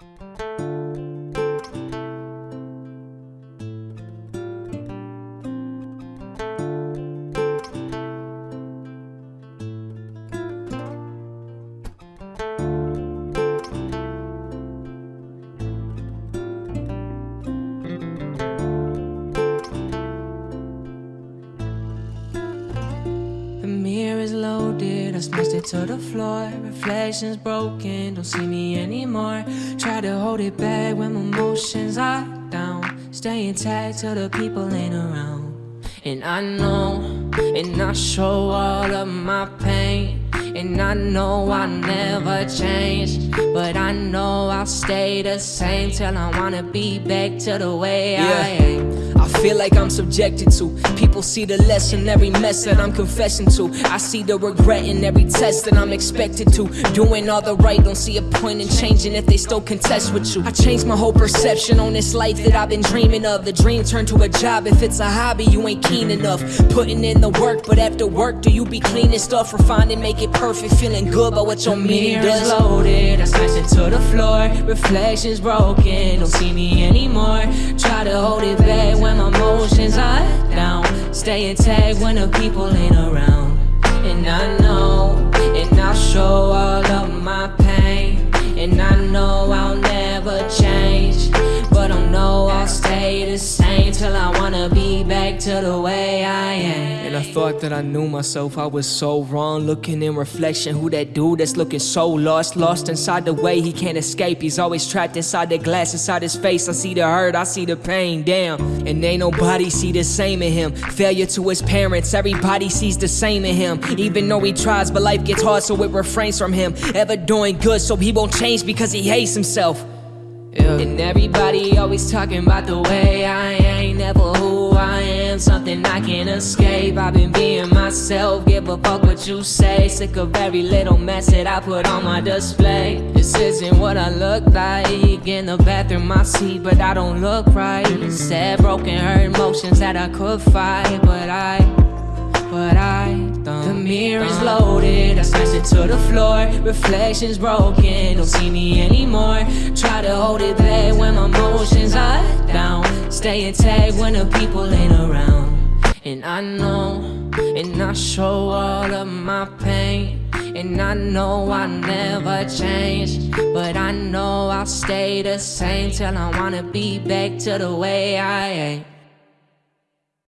Thank you. I smashed it to the floor. Reflections broken, don't see me anymore. Try to hold it back when my emotions are down. Stay intact till the people ain't around. And I know, and I show all of my pain. And I know I'll never change. But I know I'll stay the same till I wanna be back to the way I am. I feel like I'm subjected to. People see the lesson, every mess that I'm confessing to. I see the regret in every test that I'm expected to. Doing all the right, don't see a point in changing if they still contest with you. I changed my whole perception on this life that I've been dreaming of. The dream turned to a job. If it's a hobby, you ain't keen enough. Putting in the work, but after work, do you be cleaning stuff, refining, make it perfect, feeling good about what your meaning does? loaded, I smash it to the floor. Reflections broken, don't see me anymore. Try to hold it back when emotions are down. Stay intact when the people ain't around. And I know, and I'll show all of my pain. And I know I'll never change. But I know I'll stay the same till I wanna be back to the way I I thought that I knew myself, I was so wrong. Looking in reflection, who that dude that's looking so lost, lost inside the way he can't escape. He's always trapped inside the glass, inside his face. I see the hurt, I see the pain, damn. And ain't nobody see the same in him. Failure to his parents, everybody sees the same in him. Even though he tries, but life gets hard, so it refrains from him. Ever doing good, so he won't change because he hates himself. Yeah. And everybody always talking about the way I ain't never who I am, something I can't escape. I've been being myself, give a fuck what you say. Sick of every little mess that I put on my display. This isn't what I look like in the bathroom I see, but I don't look right. Sad, broken, hurt emotions that I could fight, but I, but I don't. The mirror is loaded, I smashed it to the floor. Reflections broken, don't see me anymore. Try to hold it back when my emotions are down. Stay intact when the people ain't around. And I know, and I show all of my pain. And I know I'll never change. But I know I'll stay the same till I wanna be back to the way I am.